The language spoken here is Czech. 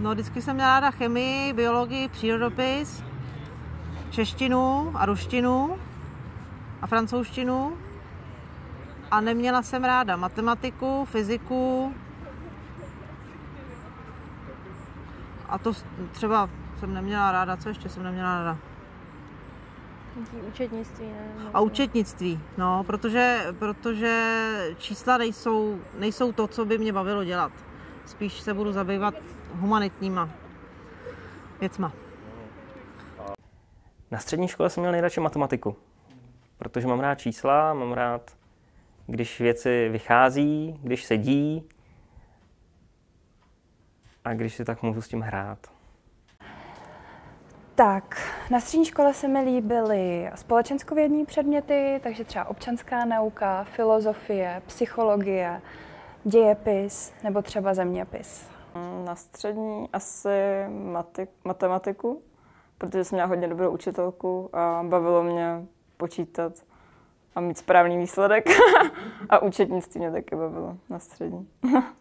No, vždycky jsem měla ráda chemii, biologii, přírodopis, češtinu a ruštinu a francouzštinu. A neměla jsem ráda matematiku, fyziku. A to třeba jsem neměla ráda, co ještě jsem neměla ráda? Učetnictví, ne? A účetnictví, no, protože, protože čísla nejsou, nejsou to, co by mě bavilo dělat. Spíš se budu zabývat humanitníma věcma. Na střední škole jsem měl nejradši matematiku, protože mám rád čísla, mám rád, když věci vychází, když sedí a když si tak můžu s tím hrát. Tak, na střední škole se mi líbily společenskovědní předměty, takže třeba občanská nauka, filozofie, psychologie, dějepis nebo třeba zeměpis. Na střední asi mati- matematiku, protože jsem měla hodně dobrou učitelku a bavilo mě počítat a mít správný výsledek. a účetnictví mě taky bavilo na střední.